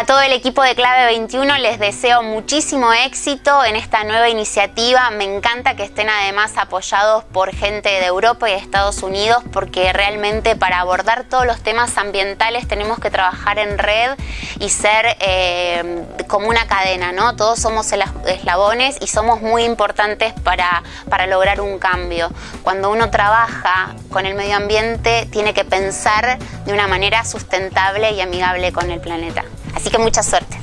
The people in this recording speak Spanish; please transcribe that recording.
A todo el equipo de Clave 21 les deseo muchísimo éxito en esta nueva iniciativa. Me encanta que estén además apoyados por gente de Europa y de Estados Unidos porque realmente para abordar todos los temas ambientales tenemos que trabajar en red y ser eh, como una cadena, ¿no? Todos somos eslabones y somos muy importantes para, para lograr un cambio. Cuando uno trabaja con el medio ambiente tiene que pensar de una manera sustentable y amigable con el planeta. Así que mucha suerte.